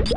What?